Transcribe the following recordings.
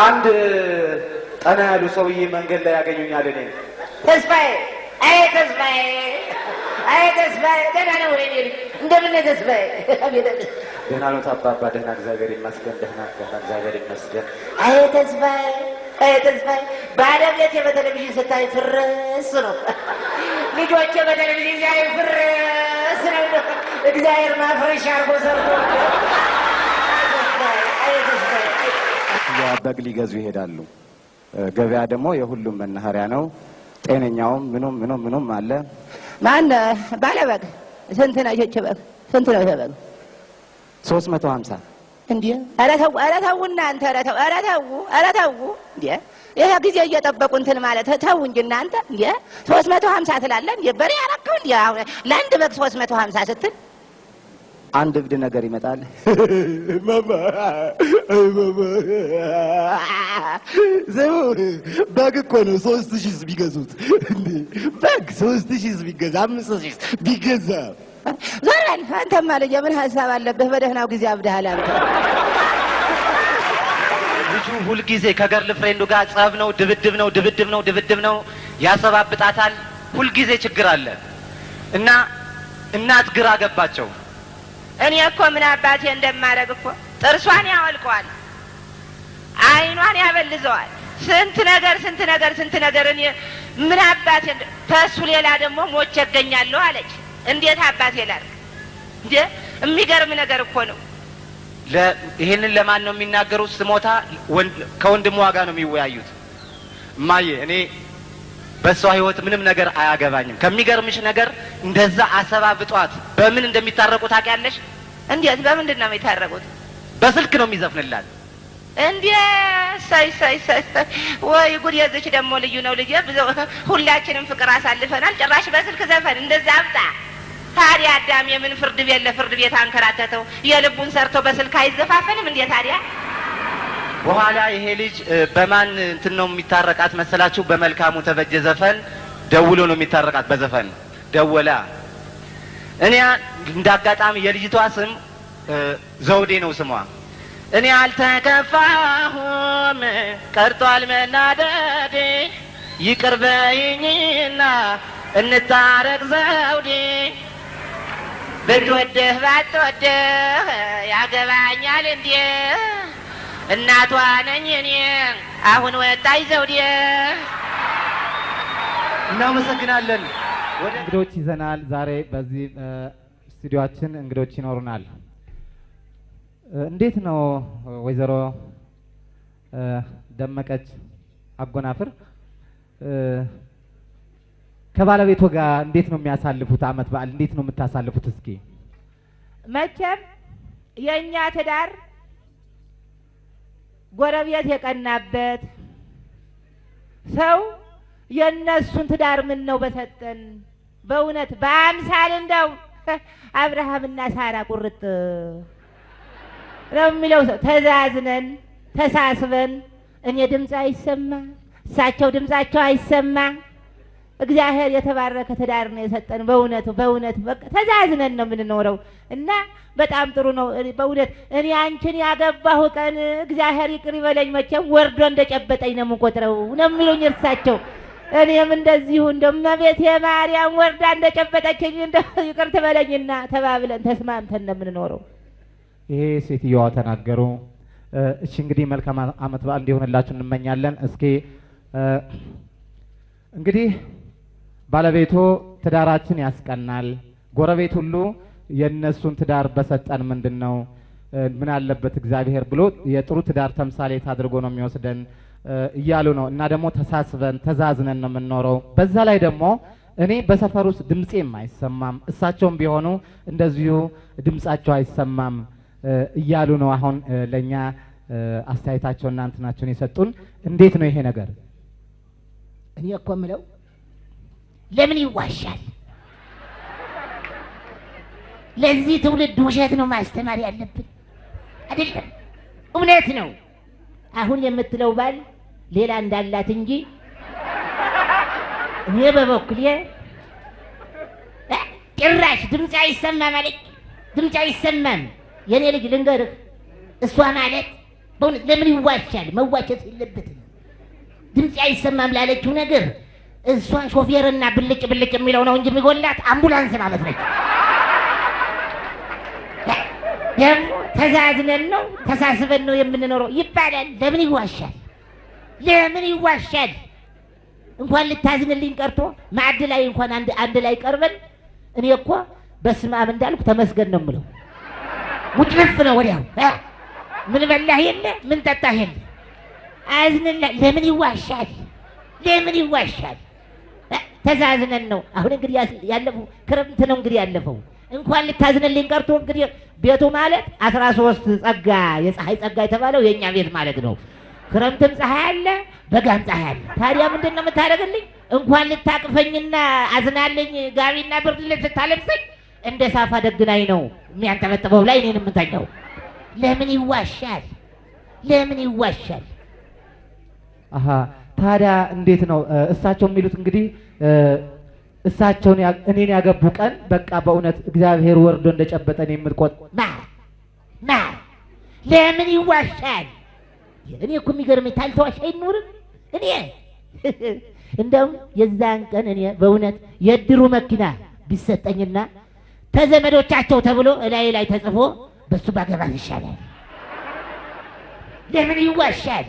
አንድ ጠና ያሉ ሰውዬ መንገድ ላይ ያገኙኛል። እኔ ተስፋዬ፣ አይ ተስፋዬ፣ አይ ተስፋዬ፣ ደህና ነው ወይ? እንደምን ነህ ተስፋዬ? ደህና ነው አባባ? ደህና እግዚአብሔር ይመስገን። ደህና ደህና እግዚአብሔር ይመስገን። አይ ተስፋዬ፣ አይ ተስፋዬ፣ ባለቤቴ በቴሌቪዥን ስታይ ፍርስ ነው። ልጆቼ በቴሌቪዥን ሲያዩ ፍርስ ነው። እግዚአብሔር ማፍረሻ አርጎ ሰርቶ አይ ተስፋዬ፣ አይ በግ ሊገዙ ይሄዳሉ። ገበያ ደግሞ የሁሉም መናኸሪያ ነው። ጤነኛውም ምኑም ምኑም ምኑም አለ። ማን ባለበግ ስንት ነው? ይህች በግ ስንት ነው? ይሄ በግ ሶስት መቶ ሀምሳ እንዴ! ኧረ ተው፣ ኧረ ተው እናንተ፣ ኧረ ተው፣ ኧረ ተው፣ ኧረ ተው። እንዴ ይሄ ጊዜ እየጠበቁ እንትን ማለት ተው እንጂ እናንተ። እንዴ ሶስት መቶ ሀምሳ ትላለህ እንዴ? በሬ ያረከው እንዴ? አሁን ለአንድ በግ ሶስት መቶ ሀምሳ ስትል አንድ እብድ ነገር ይመጣል። በግ እኮ ነው ሶስት ሺህ ቢገዙት በግ ሶስት ሺህ ቢገዛ አምስት ሺህ ቢገዛ ዞር በል አንተማ ልጄ፣ ምን ሀሳብ አለብህ? በደህናው ጊዜ አብደሃል አንተ። ልጁ ሁልጊዜ ከ girlfriend ኡ ጋር ጸብ ነው፣ ድብድብ ነው፣ ድብድብ ነው፣ ድብድብ ነው። ያሰባብጣታል። ሁልጊዜ ችግር አለ እና እናት ግራ ገባቸው። እኔ እኮ ምን አባቴ እንደማደርግ እኮ ጥርሷን ያወልቀዋል፣ አይኗን ያበልዘዋል። ስንት ነገር ስንት ነገር ስንት ነገር እኔ ምን አባቴ ከእሱ ሌላ ደግሞ ሞቼ እገኛለሁ አለች። እንዴት አባቴ ላድርግ እንዴ? የሚገርም ነገር እኮ ነው። ይሄንን ለማን ነው የሚናገሩት? ስሞታ ወንድ- ከወንድሟ ጋር ነው የሚወያዩት። እማዬ እኔ በእሷ ህይወት ምንም ነገር አያገባኝም። ከሚገርምሽ ነገር እንደዛ አሰባብጧት በምን እንደሚታረቁ ታውቂያለሽ? እንዴት በምንድን ነው የሚታረቁት? በስልክ ነው የሚዘፍንላት። እንዴ ሳይ ሳይ ሳይ ሳይ ወይ ጉድ! የዚች ደግሞ ልዩ ነው ልጅ። ሁላችንም ፍቅር አሳልፈናል። ጭራሽ በስልክ ዘፈን እንደዛ አብጣ። ታዲያ አዳም የምን ፍርድ ቤት ለፍርድ ቤት አንከራተተው? የልቡን ሰርቶ በስልክ አይዘፋፈንም እንዴ ታዲያ? በኋላ ይሄ ልጅ በማን እንትን ነው የሚታረቃት መሰላችሁ? በመልካሙ ተበጀ ዘፈን ደውሎ ነው የሚታረቃት። በዘፈን ደወላ። እኔ እንደ አጋጣሚ የልጅቷ ስም ዘውዴ ነው ስሟ። እኔ አልተከፋሁም ቀርቷል መናደዴ፣ ይቅር እንታረቅ ዘውዴ። ብትወድህ ባትወድህ ያገባኛል እንዴ? እናቷ ነኝ እኔ አሁን ወጣኝ ዘውዴ። እናመሰግናለን። ወደ እንግዶች ይዘናል። ዛሬ በዚህ እ፣ ስቱዲዮአችን እንግዶች ይኖሩናል። እንዴት ነው ወይዘሮ ደመቀች አጎናፍር እ፣ ከባለቤቶ ጋር እንዴት ነው የሚያሳልፉት? አመት በዓል እንዴት ነው የምታሳልፉት? እስኪ መቼም የእኛ ትዳር ጎረቤት የቀናበት ሰው የእነሱን ትዳር ምን ነው በሰጠን። በእውነት በአምሳል እንደው አብርሃምና ሳራ ቁርጥ ነው የሚለው ሰው ተዛዝነን ተሳስበን፣ እኔ ድምፅ አይሰማ እሳቸው ድምፃቸው አይሰማ። እግዚአብሔር የተባረከ ትዳር ነው የሰጠን። በእውነቱ በእውነት በቃ ተዛዝነን ነው የምንኖረው እና በጣም ጥሩ ነው። በእውነት እኔ አንቺን ያገባሁ ቀን እግዚአብሔር ይቅር ይበለኝ፣ መቼም ወርዶ እንደጨበጠኝ ነው የምቆጥረው ነው የሚሉኝ እርሳቸው። እኔም እንደዚሁ እንደ እመቤቴ ማርያም ወርዳ እንደጨበጠችኝ እንደ ይቅር ትበለኝና ተባብለን ተስማምተን ነው የምንኖረው። ይሄ ሴትዮዋ ተናገሩ። እሺ እንግዲህ መልካም አመት በዓል እንዲሆንላችሁ እንመኛለን። እስኪ እንግዲህ ባለቤቱ ትዳራችን ያስቀናል፣ ጎረቤት ሁሉ የእነሱን ትዳር በሰጠን ምንድን ነው ምን አለበት እግዚአብሔር ብሎ የጥሩ ትዳር ተምሳሌት አድርጎ ነው የሚወስደን እያሉ ነው። እና ደግሞ ተሳስበን ተዛዝነን ነው የምንኖረው። በዛ ላይ ደግሞ እኔ በሰፈር ውስጥ ድምፄም አይሰማም፣ እሳቸውም ቢሆኑ እንደዚሁ ድምጻቸው አይሰማም እያሉ ነው አሁን ለእኛ አስተያየታቸውና እንትናቸውን የሰጡን። እንዴት ነው ይሄ ነገር? እኔ እኮ የምለው ለምን ይዋሻል? ለዚህ ትውልድ ውሸት ነው ማስተማር ያለብን አይደለም። እውነት ነው። አሁን የምትለው ባል ሌላ እንዳላት እንጂ እኔ በበኩሌ ጭራሽ ድምፅ አይሰማም አለች። ድምፅ አይሰማም። የኔ ልጅ ልንገርህ፣ እሷ ማለት በእውነት ለምን ይዋሻል? መዋሸት የለበትም። ድምፅ አይሰማም ላለችው ነገር እሷ ሾፌርና ብልጭ ብልጭ የሚለው ነው እንጂ የሚጎላት አምቡላንስ ማለት ነች። ደግሞ ተዛዝነን ነው ተሳስበን ነው የምንኖረው ይባላል። ለምን ይዋሻል? ለምን ይዋሻል? እንኳን ልታዝንልኝ ቀርቶ ማዕድ ላይ እንኳን አንድ ላይ ቀርበን እኔ እኮ በስመ አብ እንዳልኩ ተመስገን ነው የምለው። ሙጭልፍ ነው ወዲያው? ምን በላህ የለ ምን ጠጣህ የለ አዝንላ ለምን ይዋሻል? ለምን ይዋሻል? ተዛዝነን ነው። አሁን እንግዲህ ያለፈው ክረምት ነው እንግዲህ ያለፈው እንኳን ልታዝንልኝ ቀርቶ እንግዲህ ቤቱ ማለት አስራ ሶስት ጸጋ የፀሐይ ጸጋ የተባለው የእኛ ቤት ማለት ነው። ክረምትም ፀሐይ አለ፣ በጋም ፀሐይ አለ። ታዲያ ምንድን ነው የምታደርግልኝ? እንኳን ልታቅፈኝና አዝናልኝ ጋቢና ብርድ ልብስ ልታለብሰኝ እንደ ሳፋ ደግናኝ ነው የሚያንጠበጥበው ላይ እኔን የምተኛው። ለምን ይዋሻል? ለምን ይዋሻል? አሀ ታዲያ እንዴት ነው እሳቸው የሚሉት እንግዲህ እሳቸውን እኔን ያገቡ ቀን በቃ በእውነት እግዚአብሔር ወርዶ እንደጨበጠን የምትቆጥ ማ ማ ለምን ይዋሻል? እኔ እኮ የሚገርመኝ ታልተዋሽ አይኖርም። እኔ እንደውም የዛን ቀን እኔ በእውነት የእድሩ መኪና ቢሰጠኝና ተዘመዶቻቸው ተብሎ እላይ ላይ ተጽፎ በሱ ባገባት ይሻላል። ለምን ይዋሻል?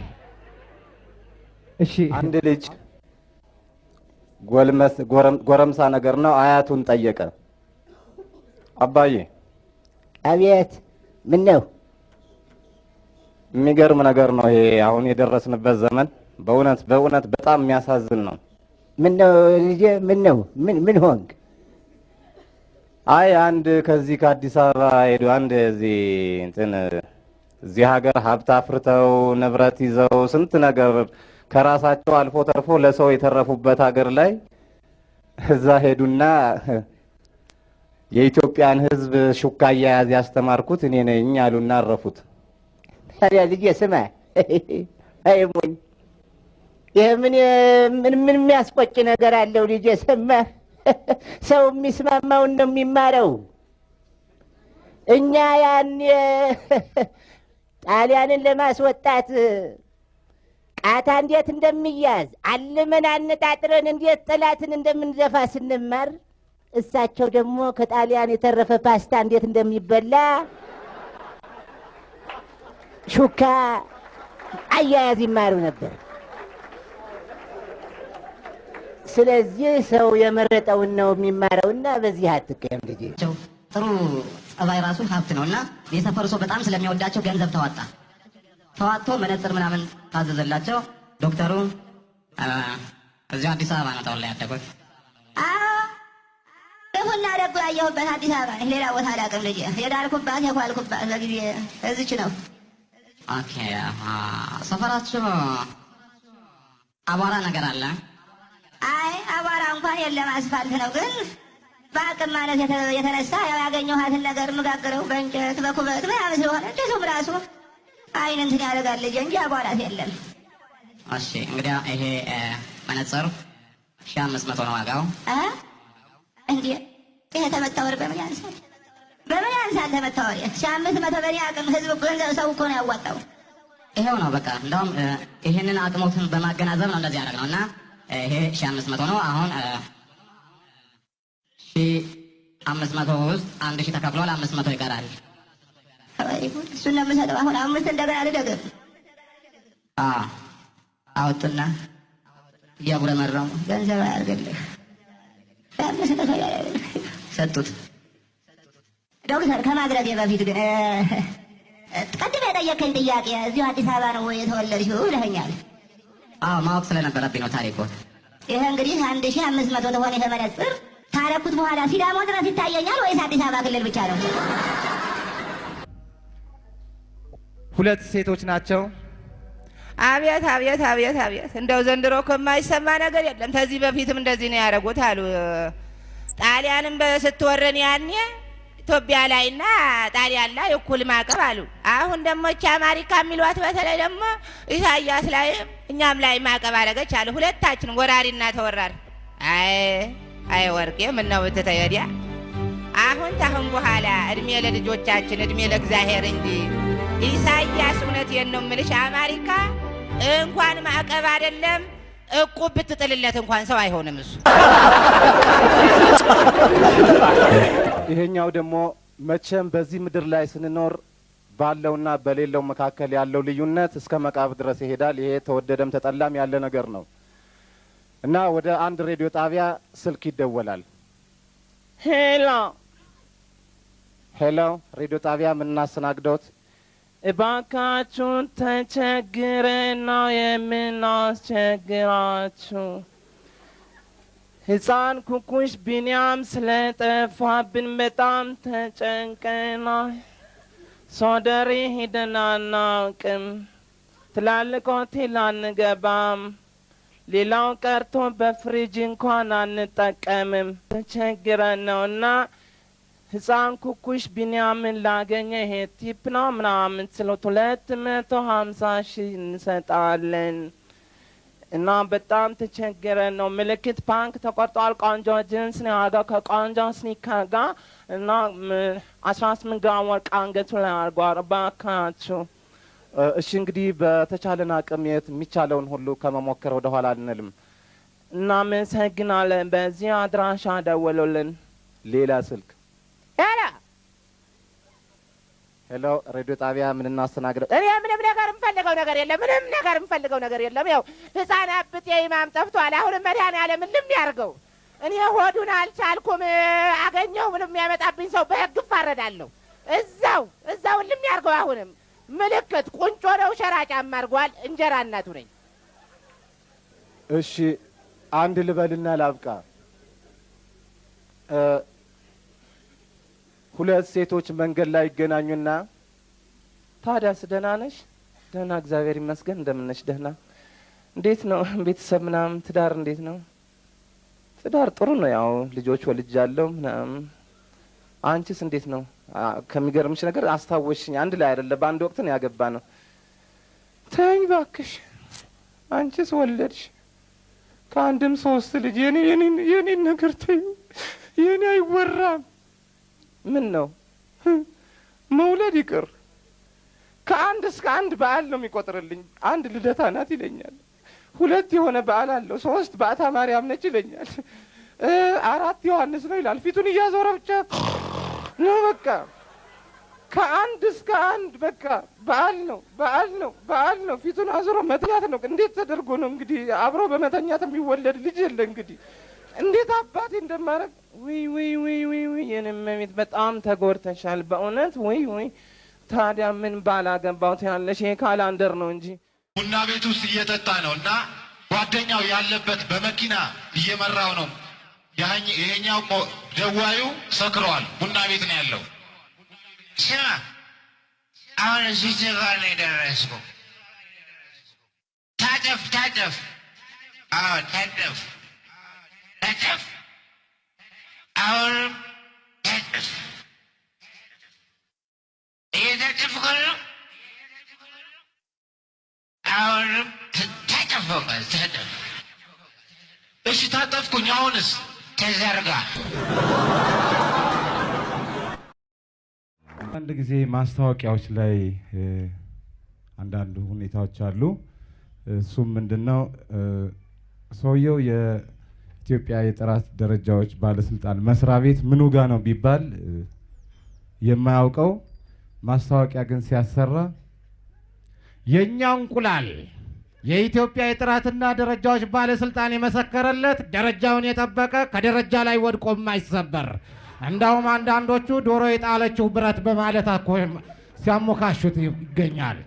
እሺ አንድ ልጅ ጎልመስ ጎረም- ጎረምሳ ነገር ነው። አያቱን ጠየቀ። አባዬ አቤት ምን ነው የሚገርም ነገር ነው ይሄ አሁን የደረስንበት ዘመን። በእውነት በእውነት በጣም የሚያሳዝን ነው። ምን ነው ልጄ ምን ነው ምን ምን ሆንክ አይ አንድ ከዚህ ከአዲስ አበባ ሄዱ አንድ እዚህ እንትን እዚህ ሀገር ሀብት አፍርተው ንብረት ይዘው ስንት ነገር ከራሳቸው አልፎ ተርፎ ለሰው የተረፉበት ሀገር ላይ እዛ ሄዱና የኢትዮጵያን ሕዝብ ሹካ አያያዝ ያስተማርኩት እኔ ነኝ አሉና አረፉት። ታዲያ ልጄ ስማ አይ ሞኝ ይህ ምን ምን የሚያስቆጭ ነገር አለው ልጄ ሰማህ ሰው የሚስማማውን ነው የሚማረው እኛ ያን ጣሊያንን ለማስወጣት ቃታ እንዴት እንደሚያዝ አልመን አነጣጥረን እንዴት ጠላትን እንደምንዘፋ ስንማር እሳቸው ደግሞ ከጣሊያን የተረፈ ፓስታ እንዴት እንደሚበላ ሹካ አያያዝ ይማሩ ነበር። ስለዚህ ሰው የመረጠውን ነው የሚማረውና በዚህ አትቀየም ናቸው። ጥሩ ጸባይ ራሱ ሀብት ነው የሰፈሩ ሰው በጣም ስለሚወዳቸው ገንዘብ ተዋጣ። ተዋጥቶ መነጽር ምናምን ታዘዘላቸው። ዶክተሩ እዚሁ አዲስ አበባ ነው ተወልደው ያደጉት። ክፉና ደጉ ያየሁበት አዲስ አበባ ሌላ ቦታ አላውቅም ልጄ። የዳርኩባት የኳልኩባት በጊዜ እዚች ነው። Okay ሰፈራችሁ አቧራ ነገር አለ? አይ አቧራ እንኳን የለም፣ አስፋልት ነው። ግን በአቅም ማለት የተ- የተነሳ ያው ያገኘኋትን ነገር የምጋግረው በእንጨት በኩበት ምናምን ስለሆነ እንጨቱም ራሱ አይን እንትን ያደርጋል እንጂ አቧራት የለም። እሺ እንግዲያ ይሄ መነጽር ሺህ አምስት መቶ ነው ዋጋው።? እንዴ ይሄ ተመታ ወር በምን ያንሳል? በምን ያንሳል ተመታ ወር? ሺህ አምስት መቶ በእኔ አቅም ህዝብ ገንዘብ ሰው እኮ ነው ያዋጣው። ይሄው ነው በቃ። እንደውም እ፣ ይሄንን አቅሞትን በማገናዘብ ነው እንደዚህ ያደረግነው እና ይሄ ሺህ አምስት መቶ ነው። አሁን ሺህ አምስት መቶ ውስጥ አንድ ሺህ ተከፍሏል። አምስት መቶ ይቀራል።! እሱን ነው የምሰጠው። አሁን አምስት እንደገና ልደግም። አ፣ አወጡና እያጉረመረሙ ገንዘብ አያርግልህ። ሰጡት። ዶክተር ከማድረጌ በፊት ግን ቅድም የጠየቀኝ ጥያቄ እዚሁ አዲስ አበባ ነው ወይ የተወለድሽው ብለኸኛል። አዎ ማወቅ ስለነበረብኝ ነው ታሪኩ። ይሄ እንግዲህ አንድ ሺህ አምስት መቶ ተሆነ ይሄ መነጽር ካረኩት በኋላ ሲዳሞ ድረስ ይታየኛል ወይስ አዲስ አበባ ክልል ብቻ ነው? ሁለት ሴቶች ናቸው። አቤት አቤት አቤት አቤት! እንደው ዘንድሮ እኮ የማይሰማ ነገር የለም። ከዚህ በፊትም እንደዚህ ነው ያደረጉት አሉ። ጣሊያንም ስትወረን ያኔ ኢትዮጵያ ላይና ጣሊያን ላይ እኩል ማዕቀብ አሉ። አሁን ደግሞ እቺ አማሪካ የሚሏት በተለይ ደግሞ ኢሳያስ ላይም እኛም ላይ ማዕቀብ አደረገች አሉ። ሁለታችን ወራሪና ተወራሪ። አይ አይ ወርቄ ምን ነው ብትተይ ወዲያ አሁን ታሁን በኋላ እድሜ ለልጆቻችን እድሜ ለእግዚአብሔር እንጂ ኢሳያስ እውነቴን ነው የምልሽ፣ አሜሪካ እንኳን ማዕቀብ አይደለም እቁብ ብትጥልለት እንኳን ሰው አይሆንም እሱ። ይሄኛው ደግሞ መቼም በዚህ ምድር ላይ ስንኖር ባለውና በሌለው መካከል ያለው ልዩነት እስከ መቃብር ድረስ ይሄዳል። ይሄ ተወደደም ተጠላም ያለ ነገር ነው እና ወደ አንድ ሬዲዮ ጣቢያ ስልክ ይደወላል። Hello hello፣ ሬዲዮ ጣቢያ የምናስተናግደውት እባካችሁን ተቸግረን ነው የምናስቸግራችሁ። ሕፃን ኩኩሽ ቢንያም ስለጠፋብን በጣም ተጨንቀናል። ሶደሬ ሄደን አናውቅም። ትላልቅ ሆቴል አንገባም። ሌላው ቀርቶ በፍሪጅ እንኳን አንጠቀምም። ተቸግረን ነው እና ህፃን ኩኩሽ ቢንያምን ላገኘ ይሄ tip ነው ምናምን ስለት ሁለት መቶ ሀምሳ ሺህ እንሰጣለን እና በጣም ተቸግረን ነው። ምልክት punk ተቆርጧል። ቆንጆ ጅንስ ነው ያደረገው ከቆንጆ sneaker ጋር እና አስራ ስምንት ግራም ወርቅ አንገቱ ላይ አድርጓል። እባካችሁ እሺ እንግዲህ በተቻለን አቅም የት የሚቻለውን ሁሉ ከመሞከር ወደ ኋላ አንልም። እናመሰግናለን። በዚህ አድራሻ ደውሉልን። ሌላ ስልክ hello hello፣ ሬዲዮ ጣቢያ ምን እናስተናግደው? እኔ ምንም ነገር የምፈልገው ነገር የለም። ምንም ነገር የምፈልገው ነገር የለም። ያው ህፃን አብጤ ኢማም ጠፍቷል። አሁንም መድኃኒዓለም ልም ያርገው። እኔ ሆዱን አልቻልኩም። አገኘው ምንም የሚያመጣብኝ ሰው በህግ እፋረዳለሁ። እዛው እዛው ልም ያርገው። አሁንም ምልክት ቁንጮ ነው። ሸራ ጫማ አድርጓል። እንጀራ እናቱ ነኝ። እሺ አንድ ልበልና ላብቃ። ሁለት ሴቶች መንገድ ላይ ይገናኙና ታዲያስ ደህና ነሽ? ደህና እግዚአብሔር ይመስገን። እንደምን ነሽ? ደህና። እንዴት ነው ቤተሰብ ምናምን፣ ትዳር እንዴት ነው? ትዳር ጥሩ ነው። ያው ልጆች ወልጃለሁ ምናምን። አንቺስ እንዴት ነው? ከሚገርምሽ ነገር አስታወሽኝ። አንድ ላይ አይደለ በአንድ ወቅት ነው ያገባ ነው። ተኝ ባክሽ። አንቺስ ወለድሽ ከአንድም ሶስት ልጅ። የኔ የኔን ነገር ተዩ። የኔ አይወራም። ምን ነው መውለድ ይቅር ከአንድ እስከ አንድ በዓል ነው የሚቆጥርልኝ። አንድ ልደታ ናት ይለኛል። ሁለት የሆነ በዓል አለው። ሶስት በዓታ ማርያም ነች ይለኛል። አራት ዮሐንስ ነው ይላል። ፊቱን እያዞረ ብቻ ነው በቃ ከአንድ እስከ አንድ በቃ በዓል ነው በዓል ነው በዓል ነው። ፊቱን አዞሮ መተኛት ነው። እንዴት ተደርጎ ነው እንግዲህ አብሮ በመተኛት የሚወለድ ልጅ የለ እንግዲህ እንዴት አባቴ እንደማረግ ውይ ውይ ውይ ውይ ውይ የኔ እመቤት በጣም ተጎድተሻል በእውነት ውይ ውይ። ታዲያ ምን ባላገባው ያለሽ ይሄ ካላንደር ነው እንጂ ቡና ቤት ውስጥ እየጠጣ ነው እና ጓደኛው ያለበት በመኪና እየመራው ነው። ይሄኛው ደዋዩ ሰክረዋል። ቡና ቤት ነው ያለው። ስማ አሁን እዚህ ጋር ነው የደረስኩ። ታጠፍ ታጠፍ፣ አዎ ታጠፍ እየታጠፍኩ ነው። አሁንም ት- ታጠፍ፣ በቃ ታጠፍ። እሺ ታጠፍኩኝ። አሁንስ ተዘርጋ። አንድ ጊዜ ማስታወቂያዎች ላይ አንዳንድ ሁኔታዎች አሉ። እሱም ምንድን ነው ሰውየው የኢትዮጵያ የጥራት ደረጃዎች ባለስልጣን መስሪያ ቤት ምኑ ጋ ነው ቢባል የማያውቀው ማስታወቂያ ግን ሲያሰራ የእኛ እንቁላል የኢትዮጵያ የጥራትና ደረጃዎች ባለስልጣን የመሰከረለት ደረጃውን የጠበቀ ከደረጃ ላይ ወድቆ የማይሰበር እንዳውም አንዳንዶቹ ዶሮ የጣለችው ብረት በማለት አኮ ሲያሞካሹት ይገኛል።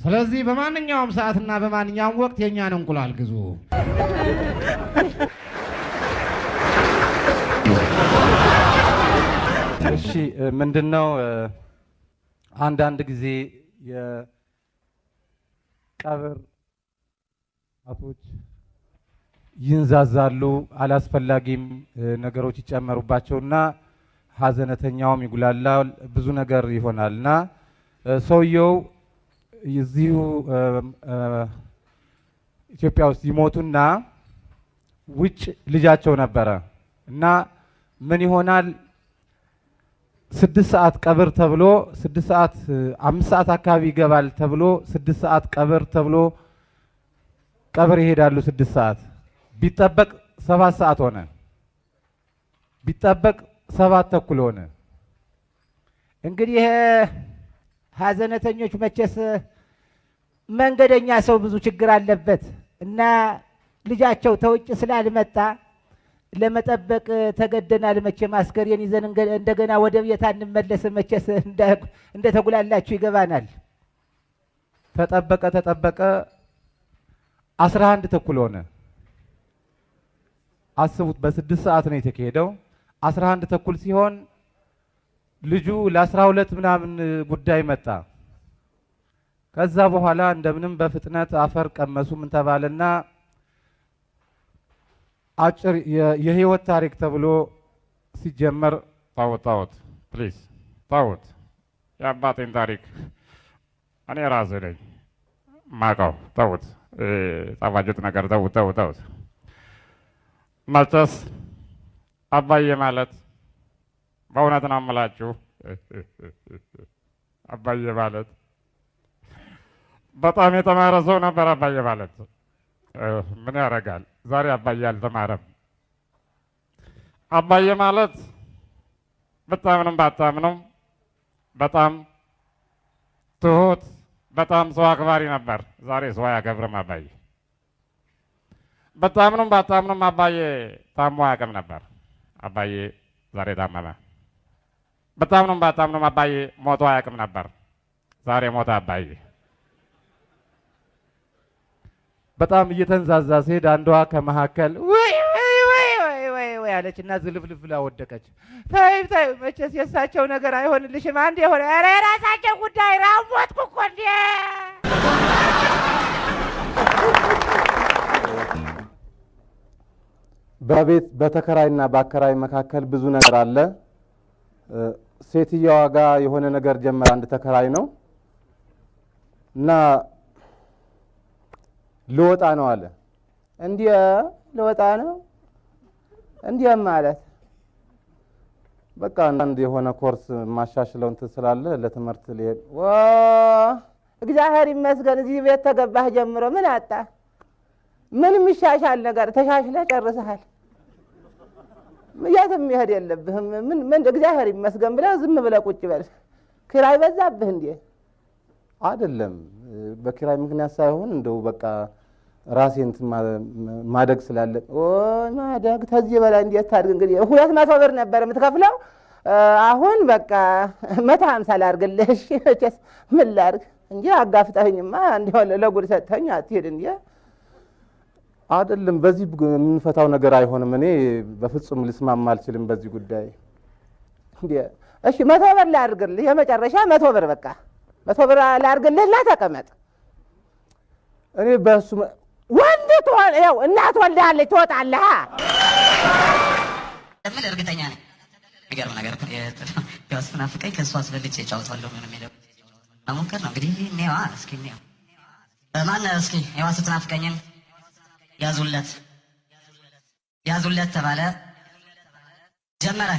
ስለዚህ በማንኛውም ሰዓትና በማንኛውም ወቅት የእኛን እንቁላል ግዙ። እሺ ምንድን ነው አንዳንድ ጊዜ የቀብር አቶች ይንዛዛሉ፣ አላስፈላጊም ነገሮች ይጨመሩባቸውና ሀዘነተኛውም ይጉላላል፣ ብዙ ነገር ይሆናል። እና ሰውየው እዚሁ ኢትዮጵያ ውስጥ ይሞቱና ውጭ ልጃቸው ነበረ። እና ምን ይሆናል ስድስት ሰዓት ቀብር ተብሎ ስድስት ሰዓት አምስት ሰዓት አካባቢ ይገባል ተብሎ ስድስት ሰዓት ቀብር ተብሎ ቀብር ይሄዳሉ። ስድስት ሰዓት ቢጠበቅ ሰባት ሰዓት ሆነ። ቢጠበቅ ሰባት ተኩል ሆነ። እንግዲህ ሀዘነተኞች መቼስ መንገደኛ ሰው ብዙ ችግር አለበት እና ልጃቸው ተውጭ ስላልመጣ ለመጠበቅ ተገደናል። መቼም አስከሬን ይዘን እንደገና ወደ ቤት አንመለስም። መቼስ እንደ- እንደተጉላላችሁ ይገባናል። ተጠበቀ ተጠበቀ አስራ አንድ ተኩል ሆነ። አስቡት፣ በስድስት ሰዓት ነው የተካሄደው። አስራ አንድ ተኩል ሲሆን ልጁ ለአስራ ሁለት ምናምን ጉዳይ መጣ። ከዛ በኋላ እንደምንም በፍጥነት አፈር ቀመሱ ምን ተባለና አጭር የህይወት ታሪክ ተብሎ ሲጀመር ታውት ታውት Please ተውት የአባቴን ታሪክ እኔ ራሴ ነኝ ማቀው። ተውት ጣፋጭት ነገር ተውት ተውት ተውት። መቼስ አባዬ ማለት በእውነት ነው የምላችሁ አባዬ ማለት በጣም የተማረ ሰው ነበር። አባዬ ማለት ምን ያደርጋል ዛሬ አባዬ አልተማረም። አባዬ ማለት ብታምንም ባታምኑም በጣም ትሁት፣ በጣም ሰው አክባሪ ነበር። ዛሬ ሰው አያከብርም አባዬ። ብታምኑም ባታምኑም አባዬ ታሞ አያውቅም ነበር። አባዬ ዛሬ ታመመ። ብታምኑም ባታምኑም አባዬ ሞቶ አያውቅም ነበር። ዛሬ ሞተ አባዬ። በጣም እየተንዛዛ ሲሄድ አንዷ ከመካከል አለች እና ዝልፍልፍ ብላ ወደቀች። ተይ ተይ፣ መቼስ የእሳቸው ነገር አይሆንልሽም። አንድ የሆነ ኧረ የራሳቸው ጉዳይ ራሞትኩ እኮ እንዴ! በቤት በተከራይና በአከራይ መካከል ብዙ ነገር አለ። ሴትየዋ ጋር የሆነ ነገር ጀመረ። አንድ ተከራይ ነው እና ልወጣ ነው አለ። እንዲያ ልወጣ ነው እንዲያ ማለት በቃ አንድ የሆነ ኮርስ ማሻሽለው እንትን ስላለ ለትምህርት ሊሄድ እግዚአብሔር ይመስገን እዚህ ቤት ተገባህ ጀምሮ ምን አጣ? ምን የሚሻሻል ነገር ተሻሽለህ ጨርሰሃል። የትም መሄድ የለብህም። ምን ምን እግዚአብሔር ይመስገን ብለህ ዝም ብለህ ቁጭ በል። ኪራይ በዛብህ እንዴ? አይደለም በኪራይ ምክንያት ሳይሆን እንደው በቃ ራሴ እንትን ማደግ ስላለ ማደግ ከዚህ በላይ እንዴት ታድግ? እንግዲህ ሁለት መቶ ብር ነበር የምትከፍለው አሁን በቃ መቶ ሀምሳ ላድርግልህ። እሺ መቼስ ምን ላድርግ እንጂ አጋፍጠኸኝማ እንዲሆን ለጉድ ሰጥተኸኝ አትሄድ እንዴ? አይደለም በዚህ የምንፈታው ነገር አይሆንም። እኔ በፍጹም ልስማማ አልችልም በዚህ ጉዳይ። እሺ መቶ ብር ላድርግልህ፣ የመጨረሻ መቶ ብር በቃ መቶ ብር ላድርግልህ እና ተቀመጥ። እኔ በእሱ ወንድ ያው እናት ወልዳለች ትወጣለህ። ምን እርግጠኛ ነኝ። የሚገርም ነገር ስትናፍቀኝ ከእሱ አስበልጬ እጫወታለሁ ነው የሚለው መሞከር ነው እንግዲህ። እኔዋ እስኪ እኔዋ ማን እስኪ ዋ ስትናፍቀኝን ያዙለት ያዙለት ተባለ ጀመረ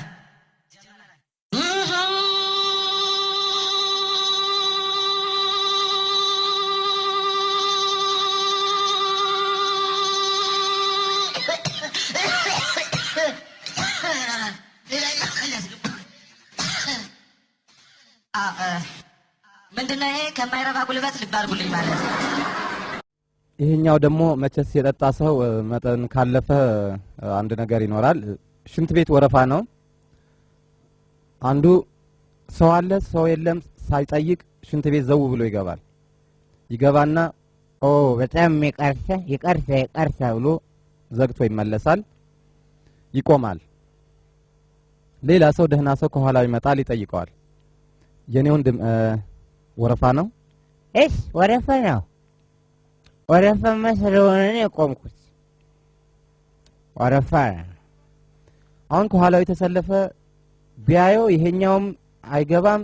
ምንድነው ይሄ? ከማይረባ ጉልበት ልብ ማለት ነው። ይሄኛው ደግሞ መቼስ የጠጣ ሰው መጠን ካለፈ አንድ ነገር ይኖራል። ሽንት ቤት ወረፋ ነው። አንዱ ሰው አለ ሰው የለም ሳይጠይቅ ሽንት ቤት ዘው ብሎ ይገባል። ይገባና ኦ በጣም ይቀርሰ ይቀርሰ ይቀርሰ ብሎ ዘግቶ ይመለሳል። ይቆማል። ሌላ ሰው ደህና ሰው ከኋላው ይመጣል፣ ይጠይቀዋል። የኔ ወንድም እ፣ ወረፋ ነው እሽ ወረፋ ነው ወረፋማ ስለሆነ ነው የቆምኩት። ወረፋ አሁን ከኋላው የተሰለፈ ቢያየው ይሄኛውም አይገባም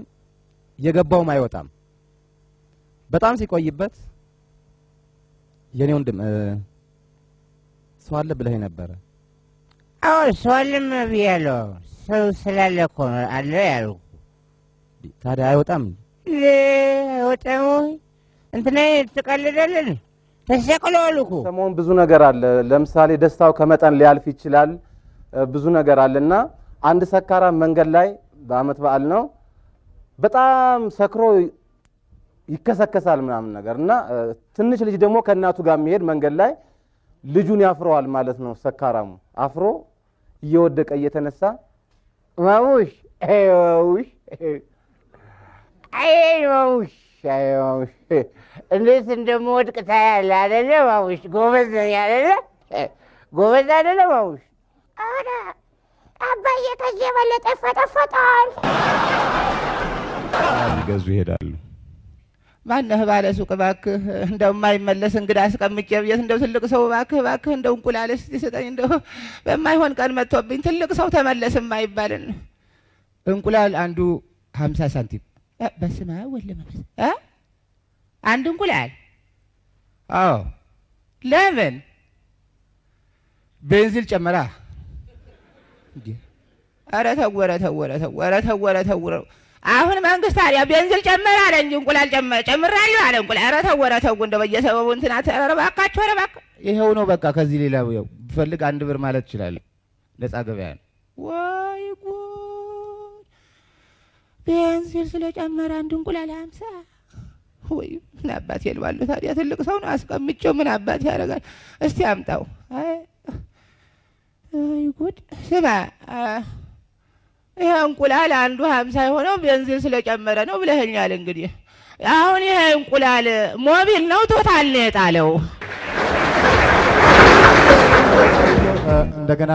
የገባውም አይወጣም። በጣም ሲቆይበት የኔ ወንድም ሰው አለ ብለህ ነበረ። አዎ ሰው አለም ብያለሁ። ሰው ስላለ እኮ ነው አለ ያልኩ። ታዲያ አይወጣም? ትቀልዳለን ተሰቅለዋል እኮ ሰሞኑን ብዙ ነገር አለ። ለምሳሌ ደስታው ከመጠን ሊያልፍ ይችላል። ብዙ ነገር አለ እና አንድ ሰካራም መንገድ ላይ በአመት በዓል ነው በጣም ሰክሮ ይከሰከሳል ምናምን ነገር እና ትንሽ ልጅ ደግሞ ከእናቱ ጋር የሚሄድ መንገድ ላይ ልጁን ያፍረዋል ማለት ነው። ሰካራሙ አፍሮ እየወደቀ እየተነሳ ማሙሽ አይ ማሙሽ አይ ማሙሽ አይ ማሙሽ እንዴት እንደምወድቅ ታያለህ አይደለ ማሙሽ? ጎበዝ ነኝ አይደለ? ጎበዝ አይደለ ማሙሽ? ኧረ አባዬ ከዚህ የበለጠ ይፈጠፈጣል። ሊገዙ ይሄዳሉ። ማነህ ባለ ሱቅ እባክህ፣ እንደው የማይመለስ እንግዳ አስቀምጬ ቤት እንደው ትልቅ ሰው እባክህ እባክህ እንደው እንቁላል እስቲ ስጠኝ፣ እንደው በማይሆን ቀን መጥቶብኝ ትልቅ ሰው ተመለስ የማይባልን እንቁላል አንዱ ሀምሳ ሳንቲም በስመ አብ ወወልድ ወመንፈስ እ? አንድ እንቁላል አዎ። ለምን ቤንዚል ጨመራ? ኧረ ተው ኧረ ተው ኧረ ተው ኧረ ተው ኧረ ተው ኧረ አሁን መንግስት ታዲያ ቤንዚል ጨመረ አለ እንጂ እንቁላል ጨምራለሁ አለ እንቁላል። ኧረ ተው ኧረ ተው እንደው በየሰበቡ እንትን አት- ኧረ እባካችሁ ኧረ እባክህ ይኸው ነው በቃ። ከዚህ ሌላ ያው ብፈልግ አንድ ብር ማለት እችላለሁ። ነፃ ገበያ ነው።! ቤንዚል ስለጨመረ አንድ እንቁላል ሀምሳ ወይ ምን አባት የልባለሁ ታዲያ ትልቅ ሰው ነው አስቀምጬው ምን አባት ያደርጋል? እስቲ አምጣው። አይ አይ ጉድ! ስማ ይሄ እንቁላል አንዱ ሀምሳ የሆነው ቤንዚን ስለጨመረ ነው ብለኸኛል። እንግዲህ አሁን ይሄ እንቁላል ሞቢል ነው ቶታል ነው የጣለው? እንደገና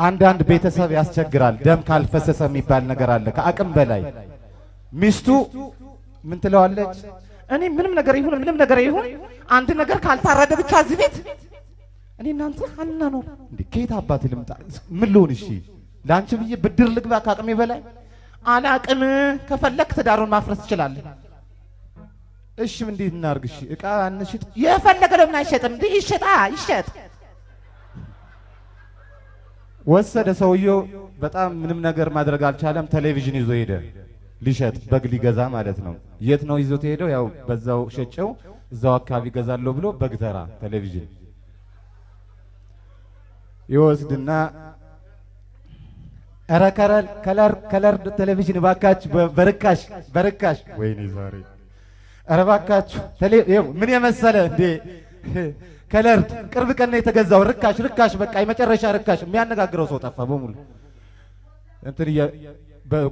አንዳንድ ቤተሰብ ያስቸግራል። ደም ካልፈሰሰ የሚባል ነገር አለ። ከአቅም በላይ ሚስቱ ምን ትለዋለች? እኔ ምንም ነገር ይሁን ምንም ነገር ይሁን አንድ ነገር ካልታረደ ብቻ እዚህ ቤት እኔ እናንተ አናኖር እንዴ ከየት አባት ልምጣ? ምን ልሆን? እሺ ለአንቺ ብዬ ብድር ልግባ ከአቅሜ በላይ አላቅም። ከፈለክ ትዳሩን ማፍረስ ትችላለህ። እሺ እንዴት እናርግ? እቃ እንሽጥ። የፈለገ ለምን አይሸጥም? ይሸጣ ይሸጥ። ወሰደ ሰውየው። በጣም ምንም ነገር ማድረግ አልቻለም። ቴሌቪዥን ይዞ ሄደ ሊሸጥ በግ ሊገዛ ማለት ነው። የት ነው ይዞት ሄደው? ያው በዛው ሸጨው እዛው አካባቢ ገዛለሁ ብሎ በግ ተራ ቴሌቪዥን ይወስድና ኧረ color color ቴሌቪዥን እባካችሁ በርካሽ በርካሽ ወይኔ ዛሬ ኧረ እባካችሁ ምን የመሰለ እንዴ color ቅርብ ቀን ነው የተገዛው። ርካሽ ርካሽ በቃ የመጨረሻ ርካሽ። የሚያነጋግረው ሰው ጠፋ በሙሉ። እንትን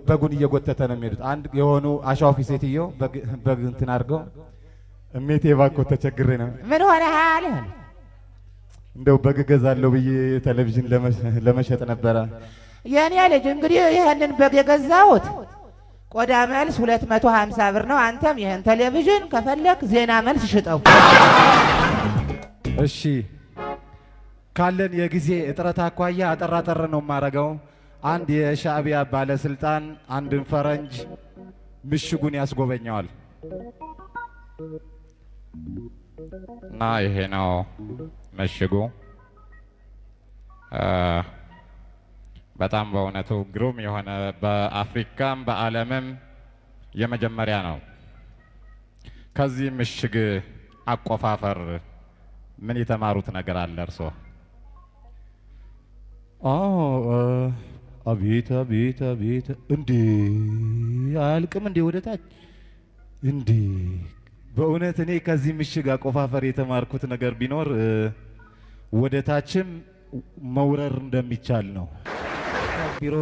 በጉን እየጎተተ ነው የሚሄዱት። አንድ የሆኑ አሻዋፊ ሴትዮ በግ- እንትን አድርገው እሜቴ እባክዎ ተቸግሬ ነው። ምን ሆነሃል? እንደው በግ እገዛለሁ ብዬ ቴሌቪዥን ለመ- ለመሸጥ ነበረ። የኔ ልጅ እንግዲህ ይህንን በግ የገዛሁት ቆዳ መልስ ሁለት መቶ ሀምሳ ብር ነው። አንተም ይህን ቴሌቪዥን ከፈለክ ዜና መልስ ሽጠው። እሺ ካለን የጊዜ እጥረት አኳያ አጠር አጠር ነው የማደርገው። አንድ የሻዕቢያ ባለስልጣን አንድን ፈረንጅ ምሽጉን ያስጎበኘዋል። እና ይሄ ነው ምሽጉ። በጣም በእውነቱ ግሩም የሆነ በአፍሪካም በዓለምም የመጀመሪያ ነው። ከዚህ ምሽግ አቆፋፈር ምን የተማሩት ነገር አለ እርሶ? አዎ እ፣ አቤት አቤት አቤት! እንዴ አያልቅም እንዴ ወደ ታች እንዴ! በእውነት እኔ ከዚህ ምሽግ አቆፋፈር የተማርኩት ነገር ቢኖር ወደ ታችም መውረር እንደሚቻል ነው። ቢሮ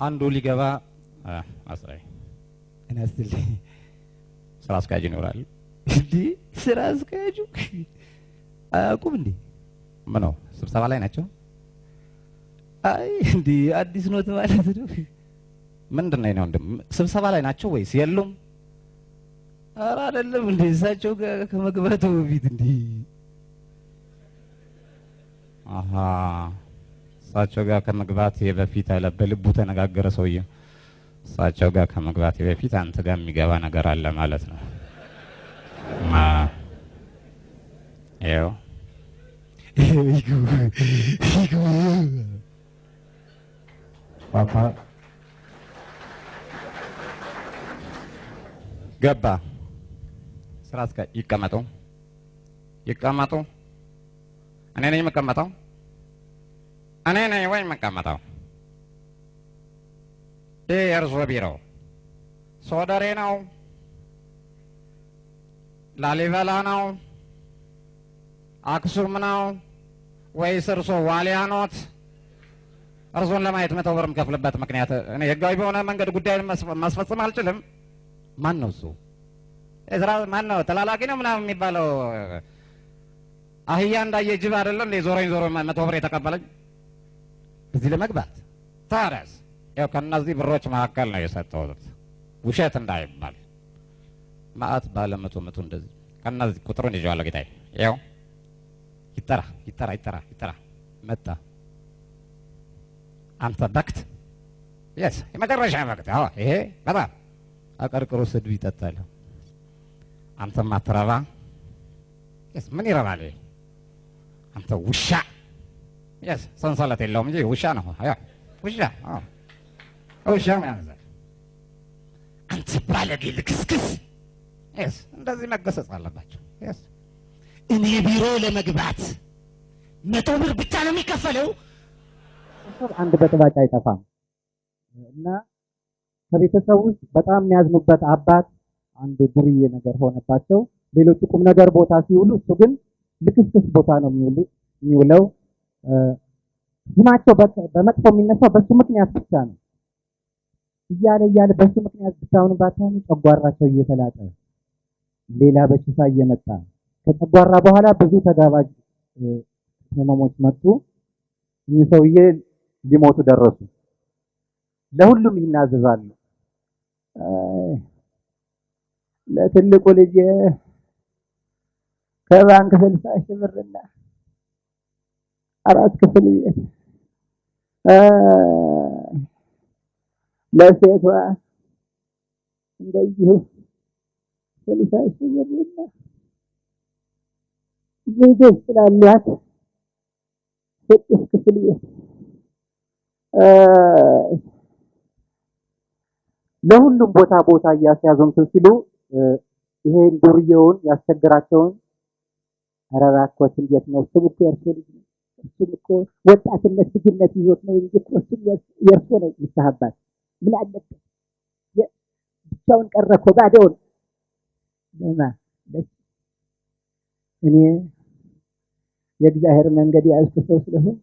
አንዱ ሊገባ አስራይ ስትልኝ ስራ አስኪያጅ ይኖራል። እንዴ ስራ አስኪያጁ አያውቁም እንዴ? ምን ነው ስብሰባ ላይ ናቸው? አይ እንዴ አዲስ ኖት ማለት ነው። ምንድን ነው ወንድም ስብሰባ ላይ ናቸው ወይስ የሉም? ኧረ አይደለም እንዴ እሳቸው ጋር ከመግባቱ በፊት እንዴ አሀ እሳቸው ጋር ከመግባት በፊት አለ በልቡ ተነጋገረ ሰውዬው። እሳቸው ጋር ከመግባት በፊት አንተ ጋር የሚገባ ነገር አለ ማለት ነው። ይኸው ፓፓ ገባ። ስራ አስኪ ይቀመጡ ይቀመጡ። እኔ ነኝ የምቀመጠው? እኔ ነኝ ወይ የምቀመጠው? ይህ የእርሶ ቢሮ ሶደሬ ነው? ላሊበላ ነው? አክሱም ነው ወይስ እርሶ ዋሊያ ኖት? እርሶን ለማየት መቶ ብር የምከፍልበት ምክንያት እኔ ህጋዊ በሆነ መንገድ ጉዳዩን መስፈ- ማስፈጸም አልችልም። ማን ነው እሱ? እዝራ ማን ነው? ተላላኪ ነው ምናምን የሚባለው አህያ እንዳየ ጅብ አይደለ እንዴ? ዞረኝ ዞሮ መቶ ብር የተቀበለኝ እዚህ ለመግባት ታዲያስ፣ ያው ከእነዚህ ብሮች መካከል ነው የሰጠሁት፣ ውሸት እንዳይባል ማአት ባለ መቶ መቶ እንደዚህ ከእነዚህ ቁጥሩን ይዤዋለሁ ጌታዬ። ያው ይጠራ ይጠራ ይጠራ ይጠራ መጣ። አንተ በክት yes የመጨረሻ በክት። አዎ ይሄ በጣም አቀርቅሮ ስድብ ይጠጣል። አንተም አትረባ yes ምን ይረባል? አንተ ውሻ yes ሰንሰለት የለውም እንጂ ውሻ ነው። አያ ውሻ አዎ ውሻ ያዘ። አንተ ባለጌ ልክስክስ yes እንደዚህ መገሰጽ አለባቸው። yes እኔ ቢሮ ለመግባት መቶ ብር ብቻ ነው የሚከፈለው። አንድ በጥባጭ አይጠፋም እና ከቤተሰብ ውስጥ በጣም የሚያዝኑበት አባት አንድ ዱርዬ ነገር ሆነባቸው። ሌሎቹ ቁም ነገር ቦታ ሲውሉ፣ እሱ ግን ልክስክስ ቦታ ነው የሚውለው። ስማቸው በመጥፎ የሚነሳው በሱ ምክንያት ብቻ ነው። እያለ እያለ በሱ ምክንያት ብቻውን ባታኑ ጨጓራቸው እየተላጠ ሌላ በሽታ እየመጣ ከጨጓራ በኋላ ብዙ ተጋባዥ እ፣ ህመሞች መጡ። እኚህ ሰውዬ ሊሞቱ ደረሱ። ለሁሉም ይናዘዛሉ። ለትልቁ ልጅ ከባንክ ስልሳ ሺህ ብርና አራት ክፍል ቤት ለሴቷ እንደዚሁ ስልሳ ሺህ ብርና ልጆች ስላሏት ስድስት ክፍል ለሁሉም ቦታ ቦታ እያስያዙ ሲሉ ይሄን ዱርዬውን ያስቸግራቸውን ኧረ እንዴት ነው? እሱም እኮ የእርሶ ልጅ ነው። እሱም እኮ ወጣትነት ልጅነት ይዞት ነው እንጂ እኮ እሱም የእርሶ ነው ንስሐ አባት። ምን አለበት? ብቻውን ቀረ እኮ ባዶውን። ለማ እኔ የእግዚአብሔር መንገድ የያዝኩ ሰው ስለሆንኩ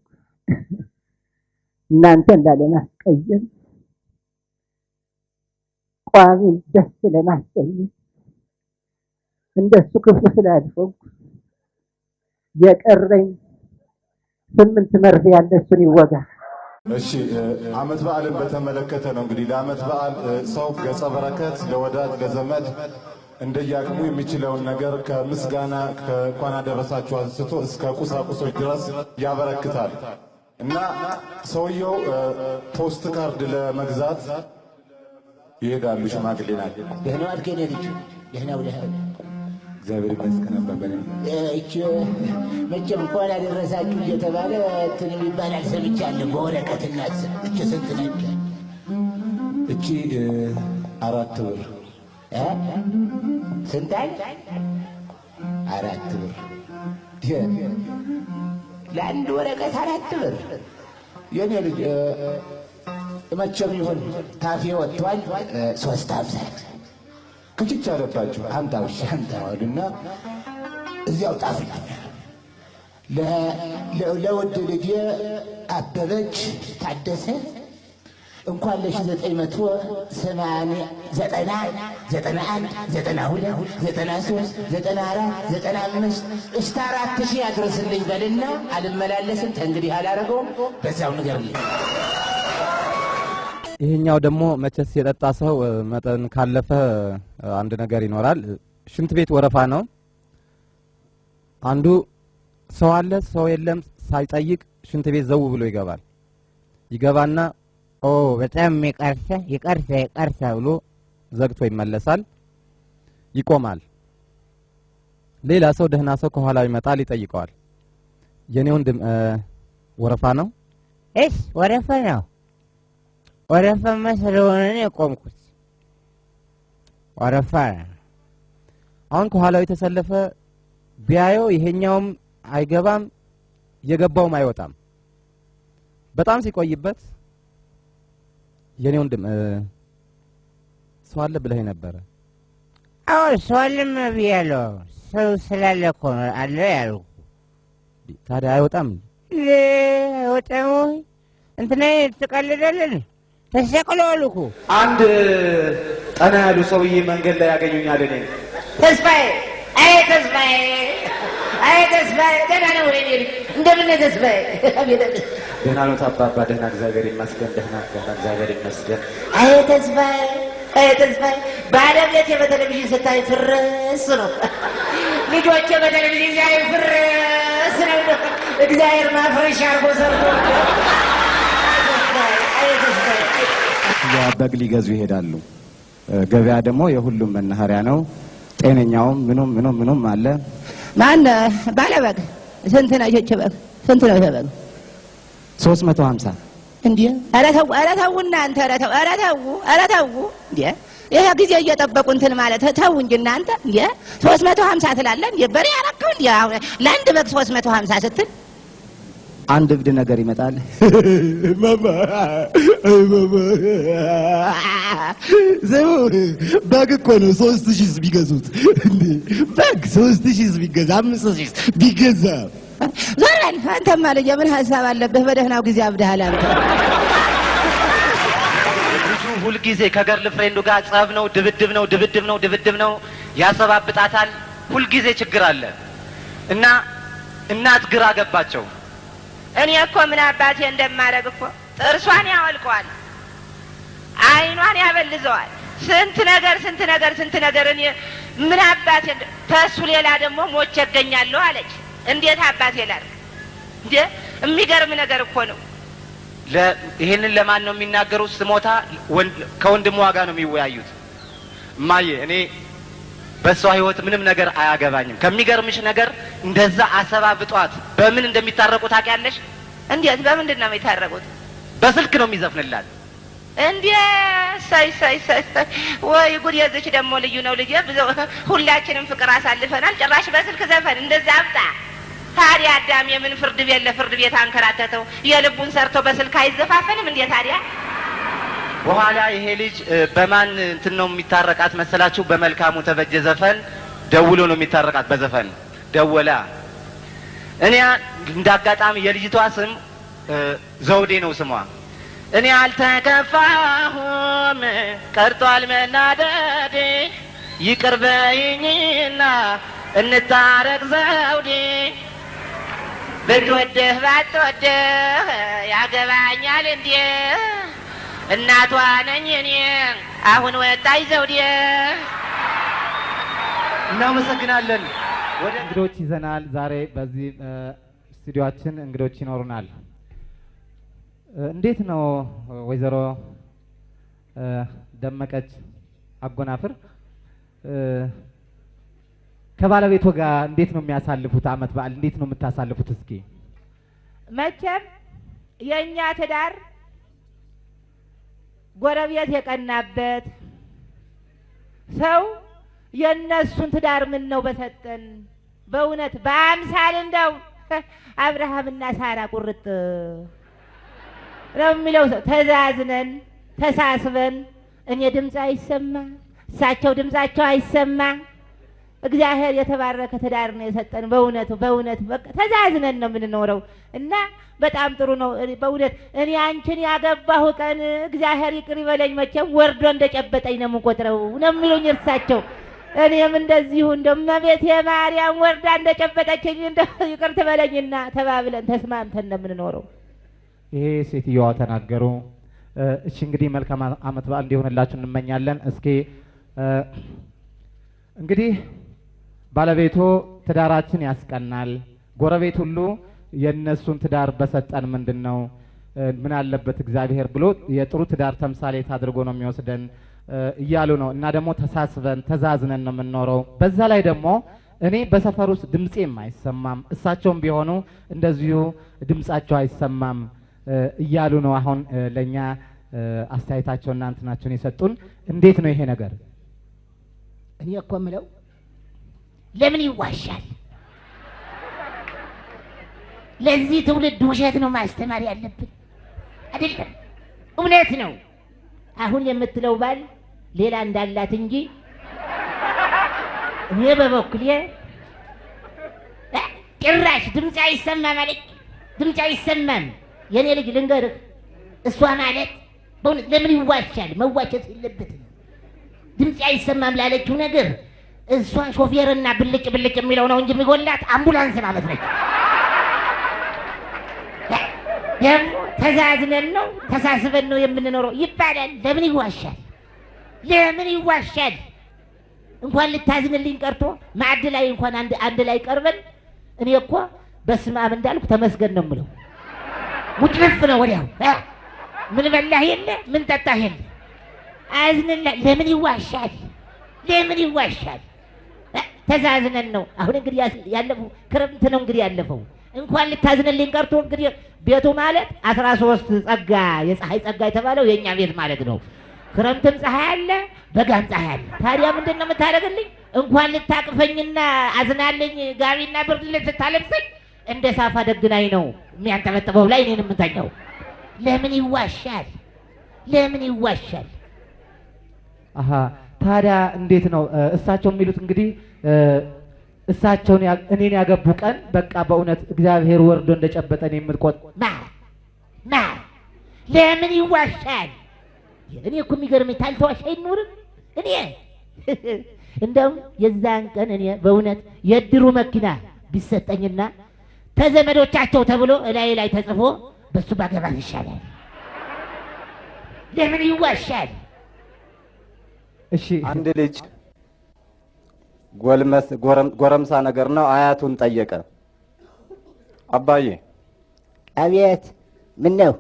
እናንተን ላለማስቀየም ቋሚን ደስ ለማሰኘት እንደሱ ክፉ ስላልሆንኩ የቀረኝ ስምንት መርፌ ያለ እሱን ይወጋ። እሺ አመት በዓልን በተመለከተ ነው እንግዲህ ለአመት በዓል ሰው ገጸ በረከት ለወዳጅ ለዘመድ እንደየአቅሙ የሚችለውን ነገር ከምስጋና ከእንኳን አደረሳችሁ አንስቶ እስከ ቁሳቁሶች ድረስ ያበረክታል እና ሰውየው post card ለመግዛት ይሄዳሉ። ሽማግሌ ናቸው። ደህና ዋልክ የኔ ልጅ? ደህና እግዚአብሔር ይመስገን አባባሌ። እች መቼም እንኳን ያደረሳችሁ እየተባለ እንትን የሚባል ሰምቻለሁ በወረቀት እናት እች ስንት ነች? እቺ አራት ብር አለ? አራት ብር ለአንድ ወረቀት አራት ብር። የኔ ልጅ መቼም ይሁን ካፌ ወጥቷል። ሶስት ሀምሳ ክችች አለባቸው። አምጣው እሺ አምጣው አሉና እዚያው ለ- ለውድ ልጄ አበበች ታደሰ እንኳን ለሺ ዘጠኝ መቶ ሰማንያ ዘጠና ዘጠና አንድ ዘጠና ሁለት ዘጠና ሶስት ዘጠና አራት ዘጠና አምስት እስከ አራት ሺህ ያድርስልኝ በልና አልመላለስም ተንግዲህ አላረገውም በዛው ንገርልኝ ይሄኛው ደግሞ መቼስ የጠጣ ሰው መጠን ካለፈ አንድ ነገር ይኖራል። ሽንት ቤት ወረፋ ነው። አንዱ ሰው አለ ሰው የለም ሳይጠይቅ ሽንት ቤት ዘው ብሎ ይገባል። ይገባና ኦ በጣም ይቀርሳ ይቀርሳ ይቀርሳ ብሎ ዘግቶ ይመለሳል። ይቆማል። ሌላ ሰው ደህና ሰው ከኋላው ይመጣል፣ ይጠይቀዋል። የኔ ወንድም ወረፋ ነው? እስ ወረፋ ነው። ወረፋማ ስለሆነ ነው የቆምኩት። ወረፋ አሁን ከኋላው የተሰለፈ ቢያየው ይሄኛውም አይገባም የገባውም አይወጣም። በጣም ሲቆይበት የኔ ወንድም ሰው አለ ብለህ ነበረ። አዎ ሰው አለም ብያለሁ። ሰው ስላለ እኮ ነው አለ ያልኩ። ታዲያ አይወጣም። አይወጣም ወይ? እንትና ትቀልዳለን። ተሰቅለዋል እኮ አንድ ጠና ያሉ ሰውዬ መንገድ ላይ ያገኙኛል። እኔ ተስፋዬ አይ ተስፋዬ አይ ተስፋዬ ደህና ነው ወይ እንደምን ተስፋዬ ደህና ኖት አባባ? ደህና እግዚአብሔር ይመስገን። ደህና ደህና እግዚአብሔር ይመስገን። አይ ተስፋዬ አይ ተስፋዬ ባለቤቴ በቴሌቪዥን ስታይ ፍርስ ነው ልጆቼ በቴሌቪዥን ሲያዩ ፍርስ ነው እግዚአብሔር ማፍረሻ አርጎ ሰርቶ በግ ሊገዙ ይሄዳሉ። ገበያ ደግሞ የሁሉም መናኸሪያ ነው። ጤነኛውም ምኑም ምኑም ምኑም አለ። ማን ባለበግ ስንት ነው ይህች በግ ስንት ነው ይሄ በግ ሶስት መቶ ሀምሳ እንዴ? ኧረ ተው ኧረ ተው እናንተ ኧረ ተው ኧረ ተው ኧረ ተው እንዴ? ይሄ ጊዜ እየጠበቁ እንትን ማለት ተው እንጂ እናንተ እንዴ? ሶስት መቶ ሀምሳ ትላለህ እንዴ? በሬ ያረከው እንዴ? አሁን ለአንድ በግ ሶስት መቶ ሀምሳ ስትል? አንድ እብድ ነገር ይመጣል። ስሙ በግ እኮ ነው ሶስት ሺህ ቢገዙት። እንዴ? በግ ሶስት ሺህ ቢገዛ አምስት ሺህ ቢገዛ ዞር በል አንተማ ልጅ ምን ሀሳብ አለብህ በደህናው ጊዜ አብድሃል አንተ ልጁ ሁልጊዜ ከ girl friend ኡ ጋር ጸብ ነው፣ ድብድብ ነው፣ ድብድብ ነው፣ ድብድብ ነው። ያሰባብጣታል። ሁልጊዜ ችግር አለ እና እናት ግራ ገባቸው። እኔ እኮ ምን አባቴ እንደማደርግ እኮ ጥርሷን ያወልቀዋል፣ አይኗን ያበልዘዋል። ስንት ነገር ስንት ነገር ስንት ነገር እኔ ምን አባቴ ተሱ ሌላ ደግሞ ሞቼ እገኛለሁ አለች። እንዴት አባቴ ላድርግ እንዴ? የሚገርም ነገር እኮ ነው። ለ- ይሄንን ለማን ነው የሚናገሩት? ስሞታ ወንድ- ከወንድሟ ጋር ነው የሚወያዩት። እማዬ እኔ በእሷ ህይወት ምንም ነገር አያገባኝም። ከሚገርምሽ ነገር እንደዛ አሰባብጧት በምን እንደሚታረቁ ታውቂያለሽ? እንዴት በምንድን ነው የሚታረቁት? በስልክ ነው የሚዘፍንላት። እንዴ ሳይ ሳይ ሳይ ወይ ጉድ! የዚች ደግሞ ልዩ ነው ልጄ። ብዙ ሁላችንም ፍቅር አሳልፈናል። ጭራሽ በስልክ ዘፈን እንደዛ አብጣ። ታዲያ አዳም የምን ፍርድ ቤት ለፍርድ ቤት አንከራተተው? የልቡን ሰርቶ በስልክ አይዘፋፈንም እንዴ ታዲያ? በኋላ ይሄ ልጅ በማን እንትን ነው የሚታረቃት መሰላችሁ? በመልካሙ ተበጀ ዘፈን ደውሎ ነው የሚታረቃት። በዘፈን ደወላ። እኔ እንደ አጋጣሚ የልጅቷ ስም ዘውዴ ነው ስሟ። እኔ አልተከፋሁም ቀርቷል መናደዴ፣ ይቅር በይኝና እንታረቅ ዘውዴ። ብትወድህ ባትወድህ ያገባኛል እንዴ? እናቷ ነኝ እኔ አሁን ወጣኝ ዘውዴ። እናመሰግናለን። ወደ እንግዶች ይዘናል። ዛሬ በዚህ እ፣ ስቱዲዮአችን እንግዶች ይኖሩናል። እንዴት ነው ወይዘሮ ደመቀች አጎናፍር ከባለቤቶ ጋር እንዴት ነው የሚያሳልፉት? አመት በዓል እንዴት ነው የምታሳልፉት? እስኪ መቼም የእኛ ትዳር ጎረቤት የቀናበት ሰው የእነሱን ትዳር ምን ነው በሰጠን። በእውነት በአምሳል እንደው አብርሃምና ሳራ ቁርጥ ነው የሚለው ሰው ተዛዝነን ተሳስበን እኔ ድምፅ አይሰማ እሳቸው ድምፃቸው አይሰማ እግዚአብሔር የተባረከ ትዳር ነው የሰጠን። በእውነቱ በእውነት በቃ ተዛዝነን ነው የምንኖረው እና በጣም ጥሩ ነው። በእውነት እኔ አንቺን ያገባሁ ቀን እግዚአብሔር ይቅር ይበለኝ መቼም ወርዶ እንደጨበጠኝ ነው የምቆጥረው ነው የሚሉኝ እርሳቸው። እኔም እንደዚሁ እንደ እመቤቴ ማርያም ወርዳ እንደጨበጠችኝ እንደ ይቅር ትበለኝና ተባብለን ተስማምተን ነው የምንኖረው። ይሄ ሴትዮዋ ተናገሩ። እሺ እንግዲህ መልካም አመት በዓል እንዲሆንላችሁ እንመኛለን። እስኪ እንግዲህ ባለቤቶ ትዳራችን ያስቀናል፣ ጎረቤት ሁሉ የእነሱን ትዳር በሰጠን ምንድን ነው ምን አለበት እግዚአብሔር ብሎ የጥሩ ትዳር ተምሳሌት አድርጎ ነው የሚወስደን እያሉ ነው። እና ደግሞ ተሳስበን ተዛዝነን ነው የምንኖረው። በዛ ላይ ደግሞ እኔ በሰፈር ውስጥ ድምፄም አይሰማም፣ እሳቸውም ቢሆኑ እንደዚሁ ድምጻቸው አይሰማም እያሉ ነው። አሁን ለእኛ አስተያየታቸውና እንትናቸውን የሰጡን እንዴት ነው ይሄ ነገር? እኔ እኮ የምለው ለምን ይዋሻል? ለዚህ ትውልድ ውሸት ነው ማስተማር ያለብን አይደለም፣ እውነት ነው። አሁን የምትለው ባል ሌላ እንዳላት እንጂ እኔ በበኩሌ ጭራሽ ድምፅ አይሰማም አለች። ድምፅ አይሰማም። የኔ ልጅ ልንገርህ፣ እሷ ማለት በእውነት ለምን ይዋሻል? መዋሸት የለበትም። ድምፅ አይሰማም ላለችው ነገር እሷ ሾፌርና ብልጭ ብልጭ የሚለው ነው እንጂ የሚጎላት አምቡላንስ ማለት ነች። ደግሞ ተዛዝነን ነው ተሳስበን ነው የምንኖረው ይባላል። ለምን ይዋሻል? ለምን ይዋሻል? እንኳን ልታዝንልኝ ቀርቶ ማዕድ ላይ እንኳን አንድ ላይ ቀርበን እኔ እኮ በስመ አብ እንዳልኩ ተመስገን ነው የምለው። ውጭልፍ ነው ወዲያው ምን በላህ የለ ምን ጠጣህ የለ አዝንላ ለምን ይዋሻል? ለምን ይዋሻል? ተዛዝነን ነው። አሁን እንግዲህ ያለፈው ክረምት ነው እንግዲህ ያለፈው እንኳን ልታዝንልኝ ቀርቶ እንግዲህ ቤቱ ማለት አስራ ሶስት ጸጋ የፀሐይ ጸጋ የተባለው የእኛ ቤት ማለት ነው። ክረምትም ፀሐይ አለ፣ በጋም ፀሐይ አለ። ታዲያ ምንድን ነው የምታደርግልኝ? እንኳን ልታቅፈኝና አዝናልኝ ጋቢና ብርድ ልብስ ስታለብሰኝ እንደ ሳፋ ደግናኝ ነው የሚያንጠበጥበው ላይ እኔን የምተኛው። ለምን ይዋሻል? ለምን ይዋሻል? አሀ ታዲያ እንዴት ነው እሳቸው የሚሉት እንግዲህ እሳቸውን እኔን ያገቡ ቀን በቃ በእውነት እግዚአብሔር ወርዶ እንደጨበጠን የምትቆጥ ማ ማ ለምን ይዋሻል? እኔ እኮ የሚገርመኝ ታልተዋሽ አይኖርም። እኔ እንደውም የዛን ቀን እኔ በእውነት የእድሩ መኪና ቢሰጠኝና ተዘመዶቻቸው ተብሎ እላይ ላይ ተጽፎ በሱ ባገባት ይሻላል። ለምን ይዋሻል? እሺ አንድ ልጅ ጎልመስ ጎረም- ጎረምሳ ነገር ነው አያቱን ጠየቀ። አባዬ አቤት፣ ምን ነው?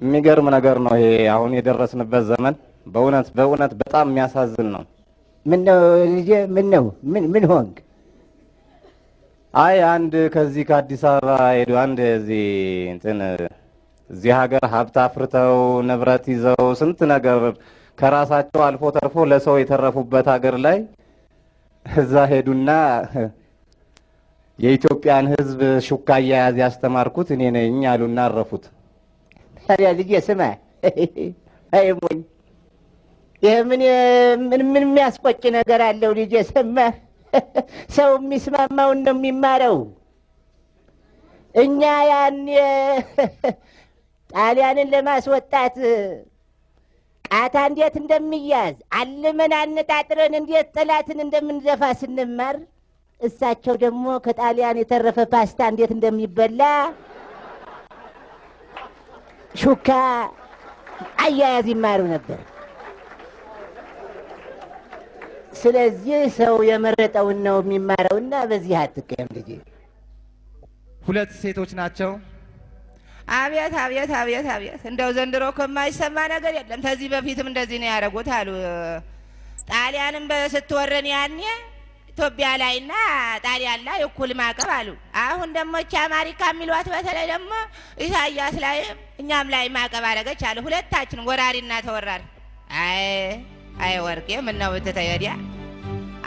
የሚገርም ነገር ነው ይሄ አሁን የደረስንበት ዘመን በእውነት በእውነት በጣም የሚያሳዝን ነው። ምን ነው ልጄ? ምን ነው? ምን ምን ሆንክ? አይ አንድ ከዚህ ከአዲስ አበባ ሄዱ አንድ እዚህ እንትን እዚህ ሀገር ሀብት አፍርተው ንብረት ይዘው ስንት ነገር ከራሳቸው አልፎ ተርፎ ለሰው የተረፉበት ሀገር ላይ እዛ ሄዱና የኢትዮጵያን ሕዝብ ሹካ አያያዝ ያስተማርኩት እኔ ነኝ አሉና አረፉት። ታዲያ ልጄ ስማ፣ አይ ሞኝ፣ ይህ ምን ምን የሚያስቆጭ ነገር አለው ልጄ? ሰማህ? ሰው የሚስማማውን ነው የሚማረው። እኛ ያን ጣሊያንን ለማስወጣት ቃታ እንዴት እንደሚያዝ አልመን አነጣጥረን እንዴት ጠላትን እንደምንደፋ ስንማር እሳቸው ደግሞ ከጣሊያን የተረፈ ፓስታ እንዴት እንደሚበላ ሹካ አያያዝ ይማሩ ነበር። ስለዚህ ሰው የመረጠውን ነው የሚማረውና በዚህ አትቀየም ልጄ። ሁለት ሴቶች ናቸው። አቤት አቤት አቤት አቤት! እንደው ዘንድሮ እኮ የማይሰማ ነገር የለም። ከዚህ በፊትም እንደዚህ ነው ያደረጉት አሉ። ጣሊያንም ስትወረን ያኔ ኢትዮጵያ ላይና ጣሊያን ላይ እኩል ማዕቀብ አሉ። አሁን ደግሞ እቺ አሜሪካ የሚሏት በተለይ ደግሞ ኢሳያስ ላይም እኛም ላይ ማዕቀብ አደረገች አሉ። ሁለታችን ወራሪና ተወራሪ። አይ አይ ወርቄ ምን ነው ብትተይ ወዲያ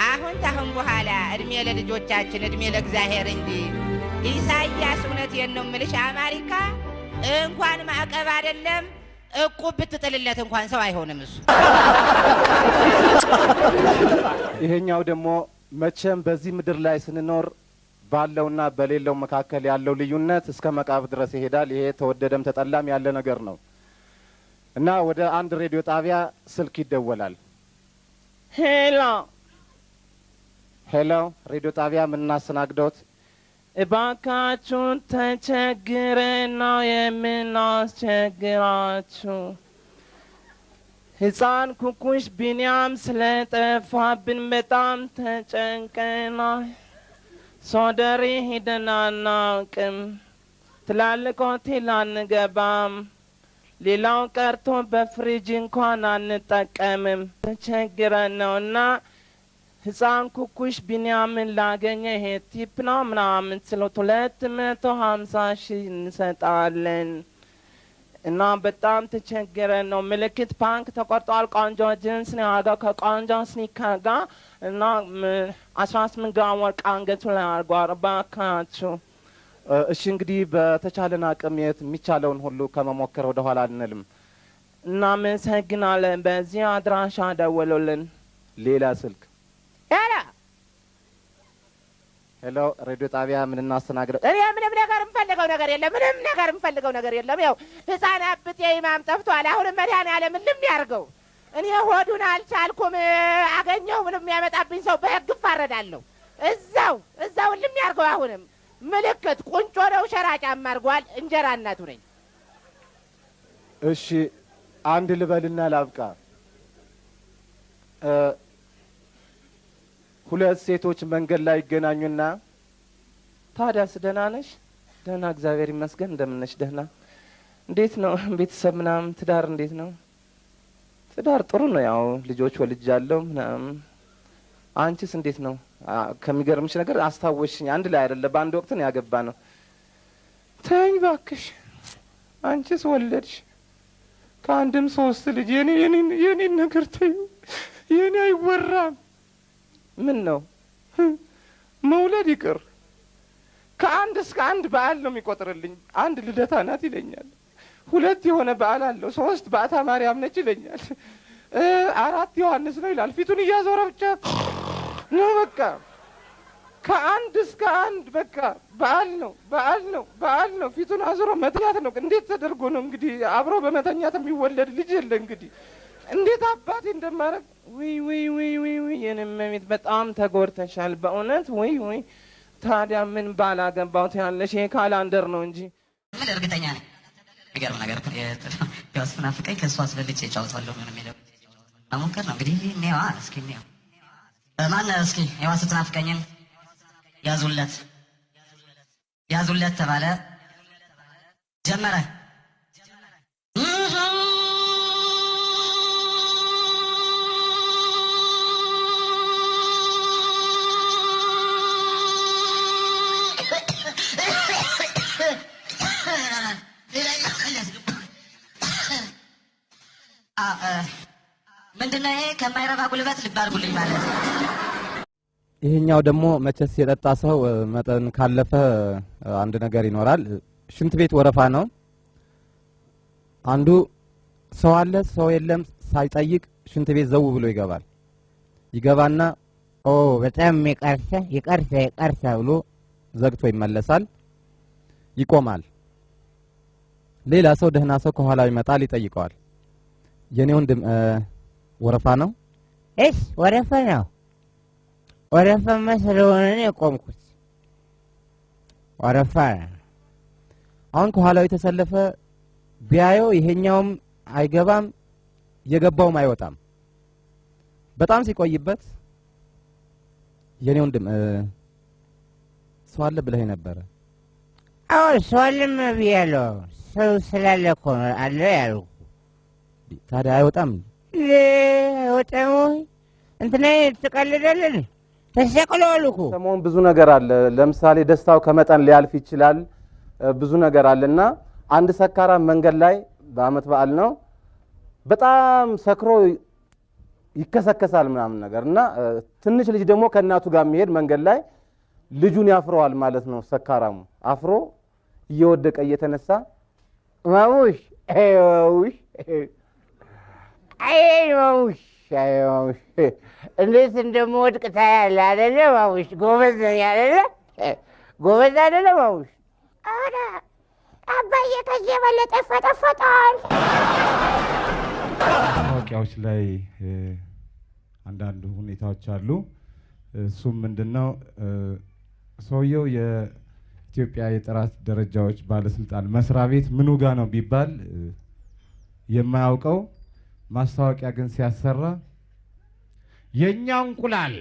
አሁን ታሁን በኋላ እድሜ ለልጆቻችን እድሜ ለእግዚአብሔር እንጂ ኢሳያስ እውነቴን ነው የምልሽ አሜሪካ እንኳን ማዕቀብ አይደለም እቁብ ብትጥልለት እንኳን ሰው አይሆንም እሱ። ይሄኛው ደግሞ መቼም በዚህ ምድር ላይ ስንኖር ባለውና በሌለው መካከል ያለው ልዩነት እስከ መቃብር ድረስ ይሄዳል። ይሄ ተወደደም ተጠላም ያለ ነገር ነው እና ወደ አንድ ሬዲዮ ጣቢያ ስልክ ይደወላል። hello hello፣ ሬዲዮ ጣቢያ ምን እናስተናግደው እባካችሁን ተቸግረን ነው የምናስቸግራችሁ። ሕፃን ኩኩሽ ቢንያም ስለጠፋብን በጣም ተጨንቀናል። ሶደሬ ሄደን አናውቅም። ትላልቅ ሆቴል አንገባም። ሌላው ቀርቶ በፍሪጅ እንኳን አንጠቀምም። ተቸግረን ነውና ሕፃን ኩኩሽ ቢንያምን ላገኘ ይሄ tip ነው ምናምን ስለት ሁለት መቶ ሀምሳ ሺህ እንሰጣለን እና በጣም ተቸግረን ነው። ምልክት punk ተቆርጧል። ቆንጆ ጅንስ ነው ያደረገው ከቆንጆ sneaker ጋር እና ም- አስራ ስምንት ግራም ወርቅ አንገቱ ላይ አድርጓል። እባካችሁ እሺ እንግዲህ በተቻለን አቅም የት የሚቻለውን ሁሉ ከመሞከር ወደ ኋላ አንልም። እናመሰግናለን። በዚህ አድራሻ ደውሉልን። ሌላ ስልክ hello hello፣ ሬዲዮ ጣቢያ ምን እናስተናግደው? እኔ ምንም ነገር የምፈልገው ነገር የለም። ምንም ነገር የምፈልገው ነገር የለም። ያው ህፃን አብጤ ኢማም ጠፍቷል። አሁንም መድኃኒዓለም ልም ያርገው። እኔ ሆዱን አልቻልኩም። አገኘው ምንም የሚያመጣብኝ ሰው በህግ እፋረዳለሁ። እዛው እዛው ልም ያርገው። አሁንም ምልክት ቁንጮ ነው። ሸራ ጫማ አድርጓል። እንጀራ እናቱ ነኝ። እሺ አንድ ልበልና ላብቃ። እ፣ ሁለት ሴቶች መንገድ ላይ ይገናኙና ታዲያስ ደህና ነሽ? ደህና እግዚአብሔር ይመስገን። እንደምን ነሽ? ደህና። እንዴት ነው ቤተሰብ ምናምን? ትዳር እንዴት ነው? ትዳር ጥሩ ነው። ያው ልጆች ወልጃለሁ ምናምን። አንቺስ እንዴት ነው? ከሚገርምሽ ነገር አስታወሽኝ። አንድ ላይ አይደለ በአንድ ወቅት ነው ያገባ ነው። ተኝ ባክሽ። አንቺስ ወለድሽ ከአንድም ሶስት ልጅ። የኔ ነገር ተዩ። የኔ አይወራም። ምን ነው መውለድ ይቅር ከአንድ እስከ አንድ በዓል ነው የሚቆጥርልኝ። አንድ ልደታ ናት ይለኛል። ሁለት የሆነ በዓል አለው። ሶስት በዓታ ማርያም ነች ይለኛል። አራት ዮሐንስ ነው ይላል። ፊቱን እያዞረ ብቻ ነው በቃ ከአንድ እስከ አንድ በቃ በዓል ነው በዓል ነው በዓል ነው። ፊቱን አዙሮ መተኛት ነው። እንዴት ተደርጎ ነው እንግዲህ አብሮ በመተኛት የሚወለድ ልጅ የለ እንግዲህ እንዴት አባቴ እንደማረግ ውይ ውይ ውይ ውይ ውይ የኔ እመቤት በጣም ተጎድተሻል በእውነት ውይ ውይ። ታዲያ ምን ባላገባው ያለሽ ይሄ ካላንደር ነው እንጂ ምን እርግጠኛ ነኝ። የሚገርም ነገር ስትናፍቀኝ ከእሷ አስበልጬ እጫወታለሁ ምን የሚለው መሞከር ነው እንግዲህ። እኔዋ እስኪ እኔዋ ማን እስኪ ዋ ስትናፍቀኝን ያዙለት ያዙለት ተባለ ጀመረ ምንድነው ይሄ ከማይረባ ጉልበት ልብ ማለት ይሄኛው ደግሞ መቼስ የጠጣ ሰው መጠን ካለፈ አንድ ነገር ይኖራል። ሽንት ቤት ወረፋ ነው። አንዱ ሰው አለ ሰው የለም ሳይጠይቅ ሽንት ቤት ዘው ብሎ ይገባል። ይገባና ኦ በጣም ይቀርሳ ይቀርሳ ይቀርሳ ብሎ ዘግቶ ይመለሳል። ይቆማል። ሌላ ሰው ደህና ሰው ከኋላው ይመጣል፣ ይጠይቀዋል። የኔ ወንድም ወረፋ ነው እስ ወረፋ ነው። ወረፋማ ስለሆነ ነው የቆምኩት። ወረፋ አሁን ከኋላው የተሰለፈ ቢያየው ይሄኛውም አይገባም የገባውም አይወጣም። በጣም ሲቆይበት የኔ ወንድም ሰው አለ ብለህ ነበረ። አዎ ሰው አለም ብያለሁ። ሰው ስላለ እኮ ነው አለ ያልኩ። ታዲያ አይወጣም። አይወጣም እንትና ትቀልዳለን። ተሰቅለዋል እኮ ሰሞኑን ብዙ ነገር አለ። ለምሳሌ ደስታው ከመጠን ሊያልፍ ይችላል። ብዙ ነገር አለና አንድ ሰካራም መንገድ ላይ በአመት በዓል ነው በጣም ሰክሮ ይከሰከሳል ምናምን ነገር እና ትንሽ ልጅ ደግሞ ከእናቱ ጋር የሚሄድ መንገድ ላይ ልጁን ያፍረዋል ማለት ነው። ሰካራሙ አፍሮ እየወደቀ እየተነሳ ማሙሽ አይ ማሙሽ አይ ማሙሽ እንዴት እንደምወድቅ ታያለህ አይደለ ማሙሽ? ጎበዝ አይደለ? ጎበዝ አይደለ ማሙሽ? ኧረ አባዬ ከዚህ የበለጠ ይፈጠፈጣል። ማስታወቂያዎች ላይ አንዳንድ ሁኔታዎች አሉ። እሱም ምንድን ነው ሰውየው የኢትዮጵያ የጥራት ደረጃዎች ባለስልጣን መስሪያ ቤት ምኑ ጋ ነው ቢባል የማያውቀው ማስታወቂያ ግን ሲያሰራ የእኛ እንቁላል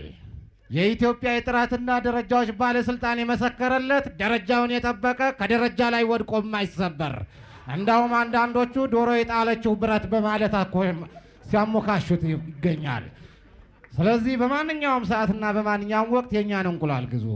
የኢትዮጵያ የጥራትና ደረጃዎች ባለስልጣን የመሰከረለት ደረጃውን የጠበቀ ከደረጃ ላይ ወድቆ የማይሰበር እንዳውም አንዳንዶቹ ዶሮ የጣለችው ብረት በማለት እኮ ሲያሞካሹት ይገኛል። ስለዚህ በማንኛውም ሰዓትና በማንኛውም ወቅት የእኛን እንቁላል ግዙ።